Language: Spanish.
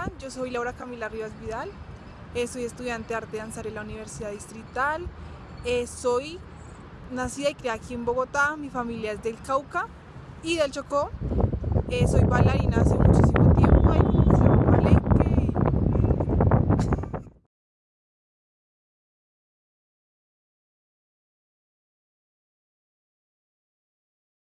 Hola, yo soy Laura Camila Rivas Vidal, eh, soy estudiante de arte de danzar en la Universidad Distrital, eh, soy nacida y criada aquí en Bogotá, mi familia es del Cauca y del Chocó, eh, soy bailarina hace muchísimo